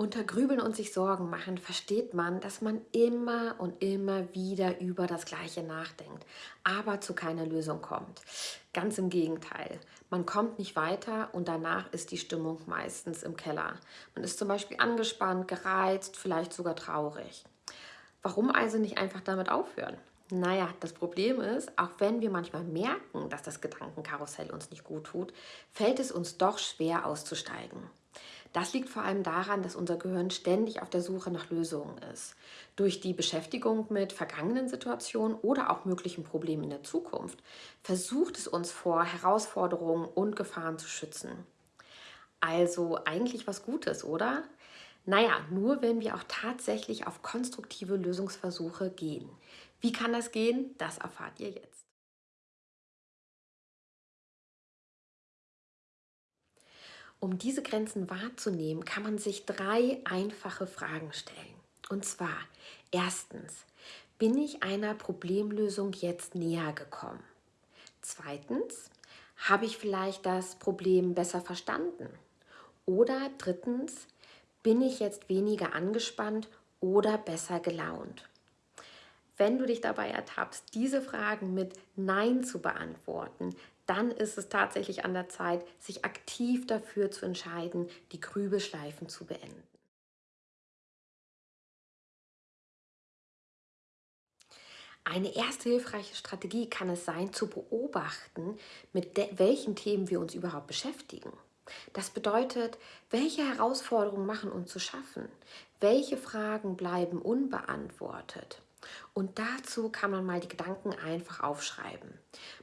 Unter Grübeln und sich Sorgen machen versteht man, dass man immer und immer wieder über das Gleiche nachdenkt, aber zu keiner Lösung kommt. Ganz im Gegenteil. Man kommt nicht weiter und danach ist die Stimmung meistens im Keller. Man ist zum Beispiel angespannt, gereizt, vielleicht sogar traurig. Warum also nicht einfach damit aufhören? Naja, das Problem ist, auch wenn wir manchmal merken, dass das Gedankenkarussell uns nicht gut tut, fällt es uns doch schwer auszusteigen. Das liegt vor allem daran, dass unser Gehirn ständig auf der Suche nach Lösungen ist. Durch die Beschäftigung mit vergangenen Situationen oder auch möglichen Problemen in der Zukunft versucht es uns vor Herausforderungen und Gefahren zu schützen. Also eigentlich was Gutes, oder? Naja, nur wenn wir auch tatsächlich auf konstruktive Lösungsversuche gehen. Wie kann das gehen? Das erfahrt ihr jetzt. Um diese Grenzen wahrzunehmen, kann man sich drei einfache Fragen stellen. Und zwar, erstens, bin ich einer Problemlösung jetzt näher gekommen? Zweitens, habe ich vielleicht das Problem besser verstanden? Oder drittens, bin ich jetzt weniger angespannt oder besser gelaunt? Wenn du dich dabei ertappst, diese Fragen mit Nein zu beantworten, dann ist es tatsächlich an der Zeit, sich aktiv dafür zu entscheiden, die Grübelschleifen zu beenden. Eine erste hilfreiche Strategie kann es sein, zu beobachten, mit welchen Themen wir uns überhaupt beschäftigen. Das bedeutet, welche Herausforderungen machen uns zu schaffen? Welche Fragen bleiben unbeantwortet? Und dazu kann man mal die Gedanken einfach aufschreiben.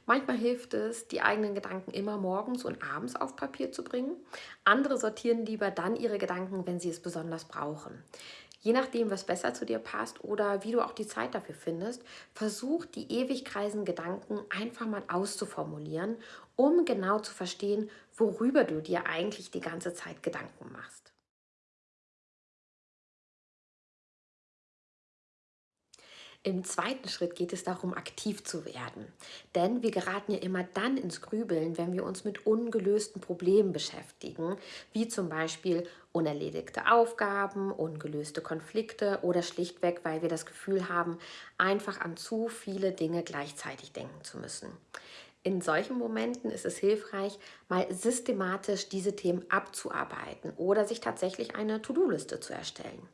Manchmal hilft es, die eigenen Gedanken immer morgens und abends auf Papier zu bringen. Andere sortieren lieber dann ihre Gedanken, wenn sie es besonders brauchen. Je nachdem, was besser zu dir passt oder wie du auch die Zeit dafür findest, versuch die ewig kreisenden Gedanken einfach mal auszuformulieren, um genau zu verstehen, worüber du dir eigentlich die ganze Zeit Gedanken machst. Im zweiten Schritt geht es darum, aktiv zu werden. Denn wir geraten ja immer dann ins Grübeln, wenn wir uns mit ungelösten Problemen beschäftigen, wie zum Beispiel unerledigte Aufgaben, ungelöste Konflikte oder schlichtweg, weil wir das Gefühl haben, einfach an zu viele Dinge gleichzeitig denken zu müssen. In solchen Momenten ist es hilfreich, mal systematisch diese Themen abzuarbeiten oder sich tatsächlich eine To-Do-Liste zu erstellen.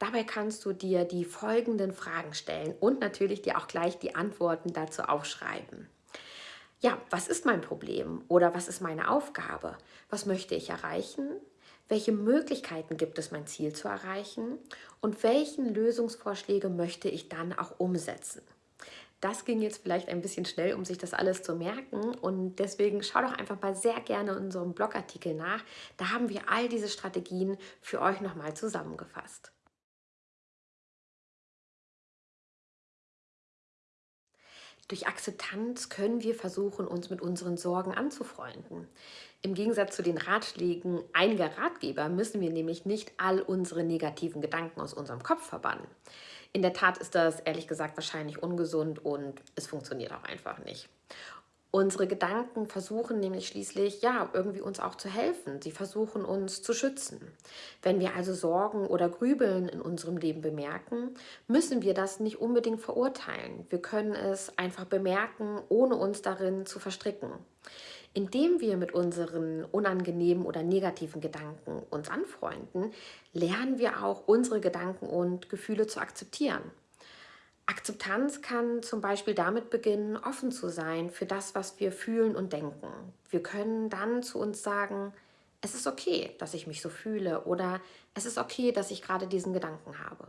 Dabei kannst du dir die folgenden Fragen stellen und natürlich dir auch gleich die Antworten dazu aufschreiben. Ja, was ist mein Problem oder was ist meine Aufgabe? Was möchte ich erreichen? Welche Möglichkeiten gibt es, mein Ziel zu erreichen? Und welchen Lösungsvorschläge möchte ich dann auch umsetzen? Das ging jetzt vielleicht ein bisschen schnell, um sich das alles zu merken und deswegen schau doch einfach mal sehr gerne in unserem Blogartikel nach. Da haben wir all diese Strategien für euch nochmal zusammengefasst. Durch Akzeptanz können wir versuchen, uns mit unseren Sorgen anzufreunden. Im Gegensatz zu den Ratschlägen einiger Ratgeber müssen wir nämlich nicht all unsere negativen Gedanken aus unserem Kopf verbannen. In der Tat ist das ehrlich gesagt wahrscheinlich ungesund und es funktioniert auch einfach nicht. Unsere Gedanken versuchen nämlich schließlich, ja, irgendwie uns auch zu helfen. Sie versuchen uns zu schützen. Wenn wir also Sorgen oder Grübeln in unserem Leben bemerken, müssen wir das nicht unbedingt verurteilen. Wir können es einfach bemerken, ohne uns darin zu verstricken. Indem wir mit unseren unangenehmen oder negativen Gedanken uns anfreunden, lernen wir auch unsere Gedanken und Gefühle zu akzeptieren. Akzeptanz kann zum Beispiel damit beginnen, offen zu sein für das, was wir fühlen und denken. Wir können dann zu uns sagen, es ist okay, dass ich mich so fühle oder es ist okay, dass ich gerade diesen Gedanken habe.